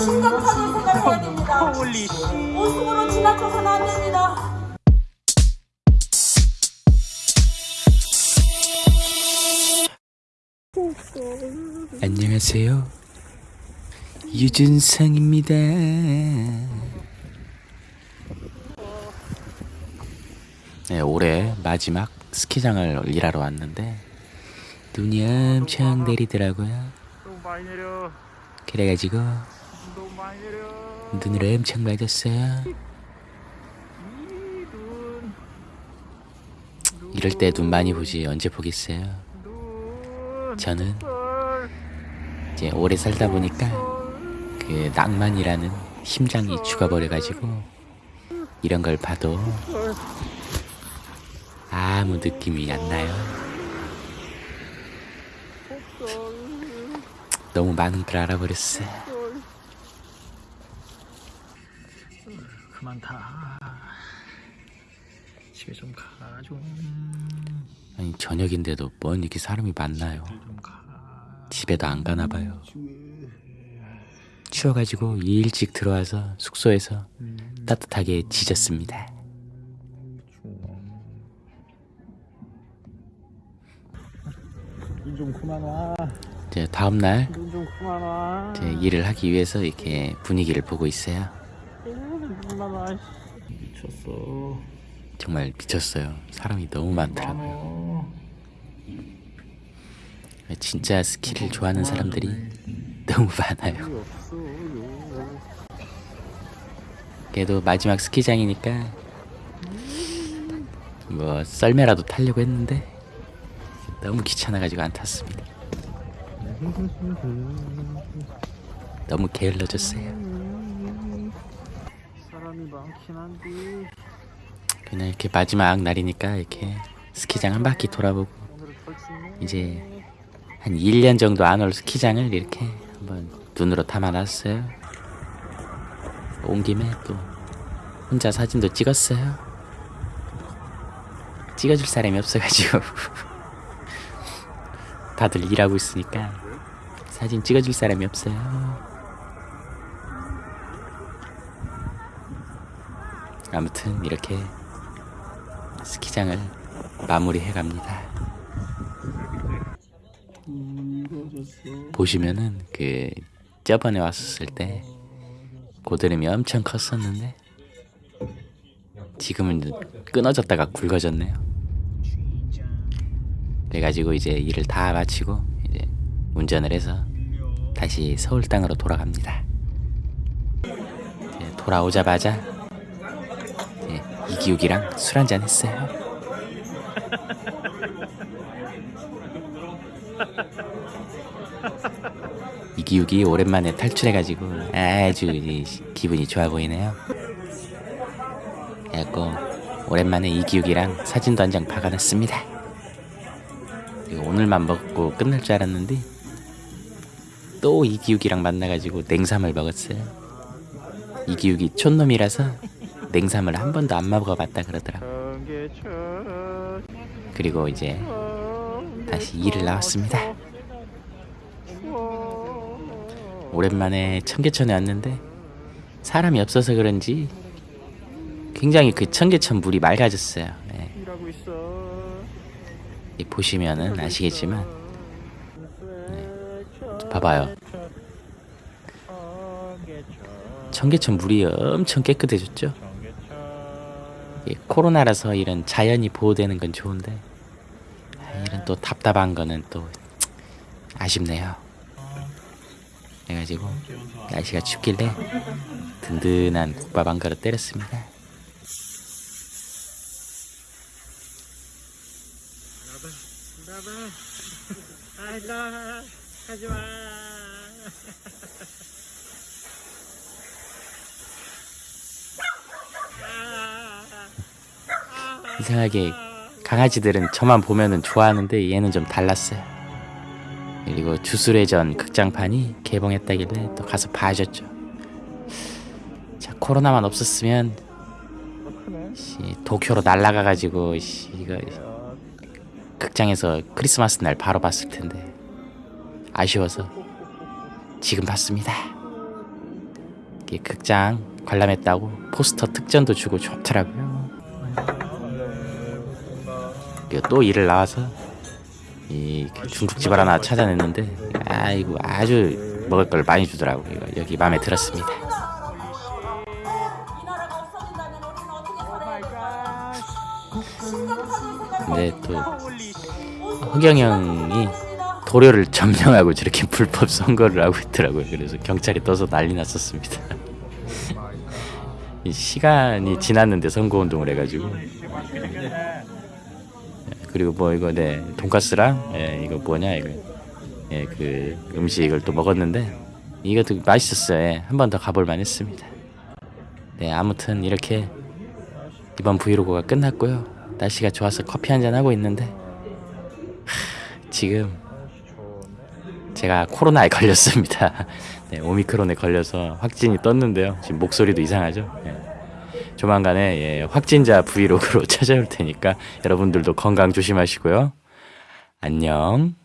심각하게 생각해야 됩니다. 웃음으로 지나쳐서는 안 됩니다. 안녕하세요. 유준성입니다. 네, 올해 마지막 스키장을 일하러 왔는데 눈이 엄청 내리더라고요. 너무 많이 내려 그래가지고 눈을 엄청 맞았어요. 이럴 때 눈 많이 보지 언제 보겠어요. 눈 저는 헐, 이제 오래 살다 보니까 그 낭만이라는 심장이 죽어버려가지고 이런 걸 봐도 헐. 아무 느낌이 안 나요. 너무 많은 걸 알아버렸어. 그 만타 집에 좀 가, 좀. 아니 저녁인데도 뭔 이렇게 사람이 많나요? 좀 가. 집에도 안 가나 봐요. 추워가지고 일찍 들어와서 숙소에서 따뜻하게 지졌습니다. 눈좀 그만 와. 이제 다음 날. 이제 일을 하기 위해서 이렇게 분위기를 보고 있어요. 눈 그만 와. 씨. 미쳤어. 정말 미쳤어요. 사람이 너무 많더라고요. 진짜 스키를 좋아하는 사람들이 너무 많아요. 그래도 마지막 스키장이니까 뭐 썰매라도 타려고 했는데 너무 귀찮아가지고 안 탔습니다. 너무 게을러졌어요. 사람이 많긴 한데 그냥 이렇게 마지막 날이니까 이렇게 스키장 한 바퀴 돌아보고. 이제 한 1년 정도 안 올 스키장을 이렇게 한번 눈으로 담아놨어요. 온 김에 또 혼자 사진도 찍었어요. 찍어줄 사람이 없어가지고 다들 일하고 있으니까 사진 찍어줄 사람이 없어요. 아무튼 이렇게 스키장을 마무리해 갑니다. 보시면은 그 저번에 왔었을 때 고드름이 엄청 컸었는데 지금은 끊어졌다가 굵어졌네요. 그래가지고 이제 일을 다 마치고 이제 운전을 해서 다시 서울 땅으로 돌아갑니다. 돌아오자마자 이기욱이랑 술 한잔 했어요. 이기욱이 오랜만에 탈출해가지고 아주 기분이 좋아 보이네요. 그래갖고 오랜만에 이기욱이랑 사진도 한 장 박아놨습니다. 오늘만 먹고 끝날 줄 알았는데 또 이기욱이랑 만나가지고 냉삼을 먹었어요. 이기욱이 촌놈이라서 냉삼을 한 번도 안 먹어봤다 그러더라고. 청계천 그리고 이제 다시 일을 나왔습니다. 오랜만에 청계천에 왔는데 사람이 없어서 그런지 굉장히 그 청계천 물이 맑아졌어요. 이 보시면은 아시겠지만 봐봐요. 청계천 청계천 물이 엄청 깨끗해졌죠. 코로나라서 이런 자연이 보호되는 건 좋은데 아, 이런 또 답답한 거는 또 아쉽네요. 그래가지고 날씨가 춥길래 든든한 국밥 한 그릇 때렸습니다. 하지마 이상하게 강아지들은 저만 보면은 좋아하는데 얘는 좀 달랐어요. 그리고 주술회전 극장판이 개봉했다길래 또 가서 봐줬죠. 자 코로나만 없었으면 씨, 도쿄로 날라가가지고 씨, 이거 극장에서 크리스마스 날 바로 봤을 텐데 아쉬워서 지금 봤습니다. 극장 관람했다고 포스터 특전도 주고 좋더라고요. 그리고 또 일을 나와서 이그 중국집을 하나 찾아냈는데 아이고 아주 먹을 걸 많이 주더라고요. 이거 여기 마음에 들었습니다. 이 근데 또 됩니다. 허경 형이 도료를 점령하고 저렇게 불법 선거를 하고 있더라고요. 그래서 경찰이 떠서 난리 났었습니다. 이 시간이 지났는데 선거 운동을 해가지고 그리고 뭐 이거 네 돈가스랑 예, 이거 뭐냐 이거 예, 그 음식을 또 먹었는데 이것도 맛있었어요. 예, 한번 더 가볼 만했습니다. 네 아무튼 이렇게 이번 브이로그가 끝났고요. 날씨가 좋아서 커피 한 잔 하고 있는데 하, 지금 제가 코로나에 걸렸습니다. 네, 오미크론에 걸려서 확진이 떴는데요. 지금 목소리도 이상하죠. 예. 조만간에 예, 확진자 브이로그로 찾아올 테니까 여러분들도 건강 조심하시고요. 안녕.